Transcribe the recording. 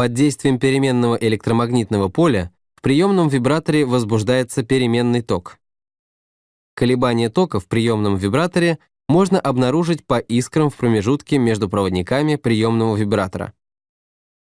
Под действием переменного электромагнитного поля в приемном вибраторе возбуждается переменный ток. Колебания тока в приемном вибраторе можно обнаружить по искрам в промежутке между проводниками приемного вибратора.